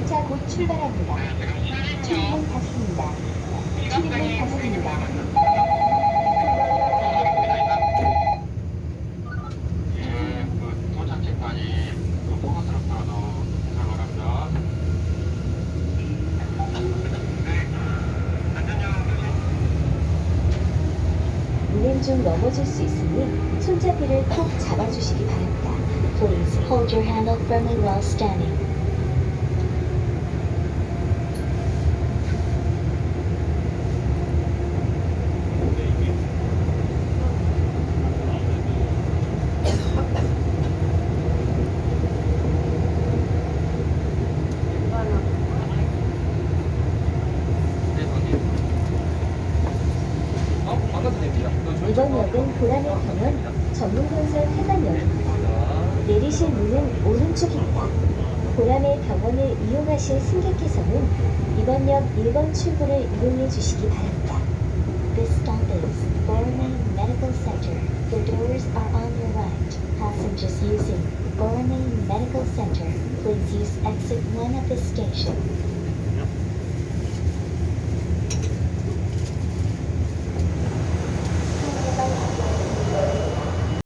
열차 곧 출발합니다. 출입문 닫습니다. 출입문 닫습니다. 운행 중 넘어질 수 있으니 손잡이를 꼭 잡아주시기 바랍니다. Please hold your handle firmly while standing. 어? 바꿔도 됩니다. 이번 역은 보라매 병원 전문건설 회관역입니다. 내리실 문은 오른쪽입니다. 보라매 병원을 이용하실 승객께서는 이번 역 1번 출구를 이용해 주시기 바랍니다. This stop is Boromay Medical Center. The doors are on your right. Passengers using Boromay Medical Center, please use exit 1 of this station.